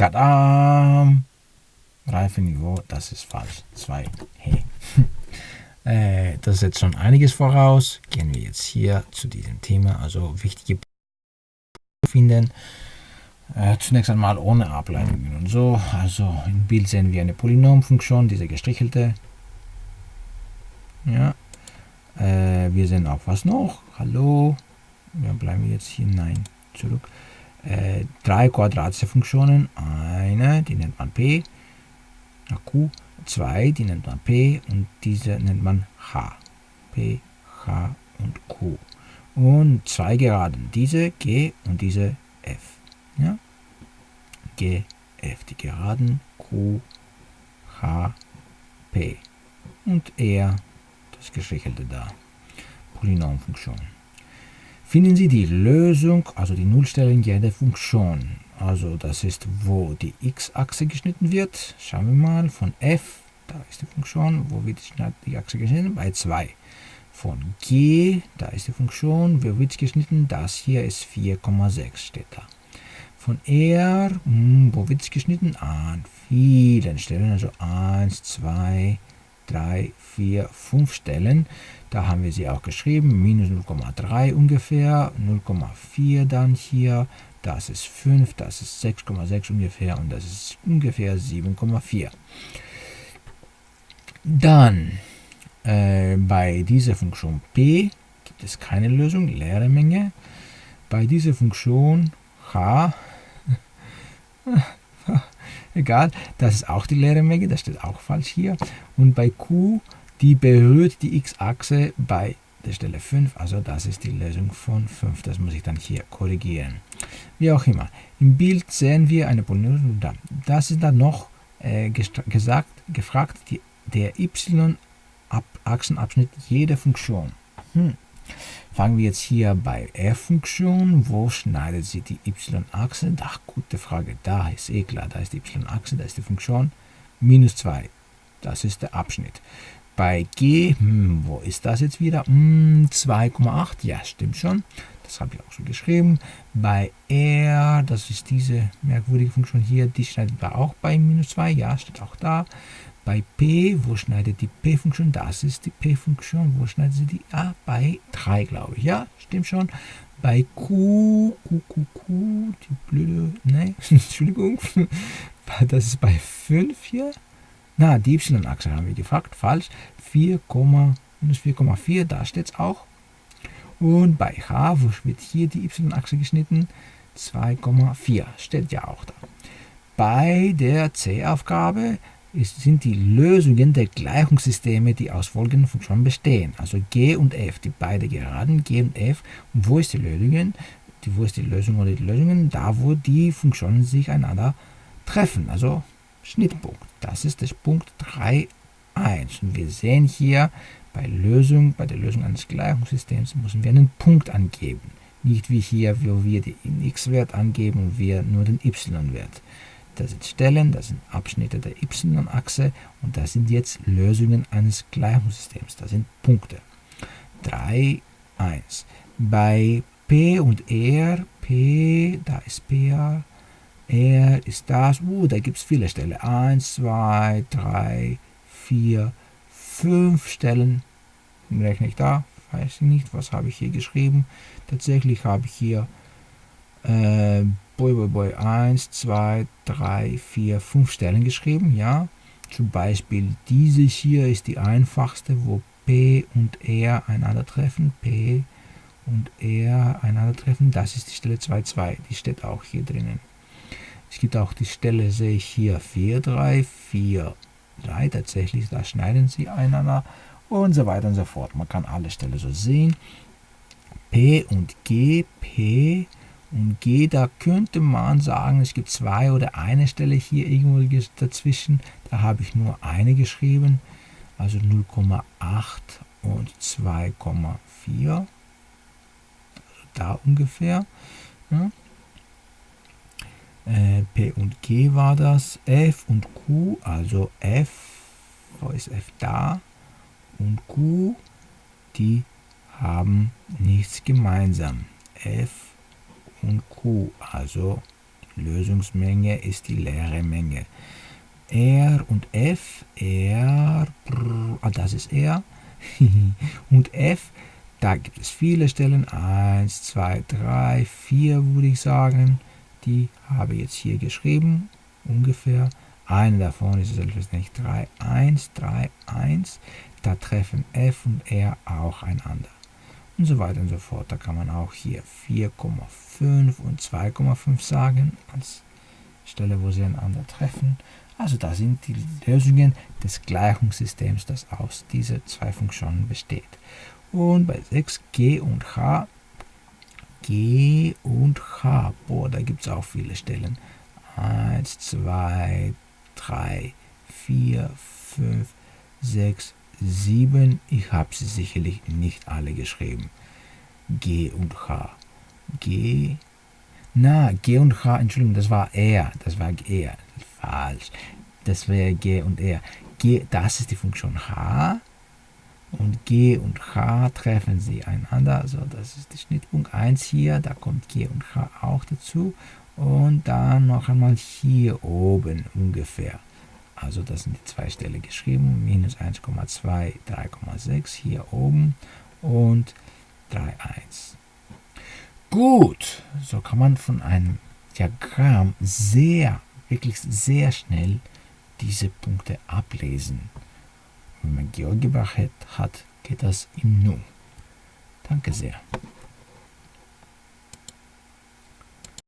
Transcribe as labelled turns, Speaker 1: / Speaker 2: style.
Speaker 1: Tadam! Reifeniveau, das ist falsch. 2. Hey. äh, das setzt schon einiges voraus. Gehen wir jetzt hier zu diesem Thema, also wichtige finden. Äh, zunächst einmal ohne Ableitungen und so. Also im Bild sehen wir eine Polynomfunktion, diese gestrichelte. Ja. Äh, wir sehen auch was noch. Hallo. Ja, bleiben jetzt hier. Nein, zurück. Äh, drei quadratische Funktionen. Eine, die nennt man p. Q. Zwei, die nennt man p. Und diese nennt man h. p, h und q. Und zwei Geraden. Diese g und diese f. Ja? G, F, die Geraden, Q, H, P und R, das Gestrichelte da, Polynomfunktion. Finden Sie die Lösung, also die Nullstellen jeder Funktion. Also das ist, wo die x-Achse geschnitten wird. Schauen wir mal, von f, da ist die Funktion, wo wird die Achse geschnitten? Bei 2. Von g, da ist die Funktion, wo wird es geschnitten? Das hier ist 4,6, steht da. Von R, hm, wo wird es geschnitten? An vielen Stellen, also 1, 2, 3, 4, 5 Stellen. Da haben wir sie auch geschrieben, minus 0,3 ungefähr, 0,4 dann hier, das ist 5, das ist 6,6 ungefähr und das ist ungefähr 7,4. Dann äh, bei dieser Funktion p gibt es keine Lösung, leere Menge. Bei dieser Funktion h Egal, das ist auch die leere Menge, das steht auch falsch hier. Und bei Q, die berührt die x-Achse bei der Stelle 5, also das ist die Lösung von 5. Das muss ich dann hier korrigieren. Wie auch immer. Im Bild sehen wir eine Polynomial. Das ist dann noch äh, gesagt, gefragt, die, der y-Achsenabschnitt jeder Funktion. Hm. Fangen wir jetzt hier bei f-Funktion. Wo schneidet sie die y-Achse? Ach, gute Frage. Da ist eh klar, da ist die y-Achse, da ist die Funktion. Minus 2. Das ist der Abschnitt. Bei g, hm, wo ist das jetzt wieder? Hm, 2,8. Ja, stimmt schon. Das habe ich auch schon geschrieben. Bei r, das ist diese merkwürdige Funktion hier, die schneidet wir auch bei minus 2. Ja, steht auch da. Bei P, wo schneidet die P-Funktion? Das ist die P-Funktion. Wo schneidet sie die? Ah, bei 3, glaube ich. Ja, stimmt schon. Bei Q, Q, Q, Q, die blöde, ne, Entschuldigung, das ist bei 5 hier. Na, die Y-Achse haben wir gefragt, falsch. 4, minus 4,4, da steht es auch. Und bei H, wo wird hier die Y-Achse geschnitten? 2,4, steht ja auch da. Bei der C-Aufgabe sind die Lösungen der Gleichungssysteme, die aus folgenden Funktionen bestehen. Also G und F, die beide Geraden G und F. Und wo ist die Lösung? Die, wo ist die Lösung oder die Lösungen? Da, wo die Funktionen sich einander treffen. Also Schnittpunkt. Das ist das Punkt 3, 1. Und wir sehen hier, bei, Lösung, bei der Lösung eines Gleichungssystems müssen wir einen Punkt angeben. Nicht wie hier, wo wir den x-Wert angeben und wir nur den y-Wert. Das sind Stellen, das sind Abschnitte der y-Achse und das sind jetzt Lösungen eines Gleichungssystems. Das sind Punkte. 3, 1. Bei P und R, P, da ist PR, R ist das, uh, da gibt es viele Stellen. 1, 2, 3, 4, 5 Stellen. Rechne ich da, weiß ich nicht, was habe ich hier geschrieben. Tatsächlich habe ich hier äh, Boy, Boy, Boy 1, 2, 3, 4, 5 Stellen geschrieben. Ja, zum Beispiel diese hier ist die einfachste, wo P und R einander treffen. P und R einander treffen. Das ist die Stelle 2, 2. Die steht auch hier drinnen. Es gibt auch die Stelle, sehe ich hier 4, 3, 4, 3. Tatsächlich, da schneiden sie einander und so weiter und so fort. Man kann alle Stellen so sehen. P und G, P und G, da könnte man sagen, es gibt zwei oder eine Stelle hier irgendwo dazwischen. Da habe ich nur eine geschrieben, also 0,8 und 2,4. Also da ungefähr. Ja. Äh, P und G war das. F und Q, also F, wo ist F da? Und Q, die haben nichts gemeinsam. F und Q, also Lösungsmenge ist die leere Menge. R und F, R, ah, das ist R, und F, da gibt es viele Stellen, 1, 2, 3, 4 würde ich sagen, die habe ich jetzt hier geschrieben, ungefähr. Eine davon ist selbstverständlich 3, 1, 3, 1, da treffen F und R auch einander und so weiter und so fort. Da kann man auch hier 4,5 und 2,5 sagen, als Stelle, wo sie einander treffen. Also das sind die Lösungen des Gleichungssystems, das aus diesen zwei Funktionen besteht. Und bei 6 G und H, G und H, boah, da gibt es auch viele Stellen. 1, 2, 3, 4, 5, 6, 7. Ich habe sie sicherlich nicht alle geschrieben. G und H. G. Na, G und H, Entschuldigung, das war R. Das war R. Falsch. Das wäre G und R. G, das ist die Funktion H. Und G und H treffen sie einander. Also das ist der Schnittpunkt 1 hier. Da kommt G und H auch dazu. Und dann noch einmal hier oben ungefähr. Also das sind die zwei Stellen geschrieben, minus 1,2, 3,6 hier oben und 3,1. Gut, so kann man von einem Diagramm sehr, wirklich sehr schnell diese Punkte ablesen. Wenn man GeoGebra hat, geht das im Nu. Danke sehr.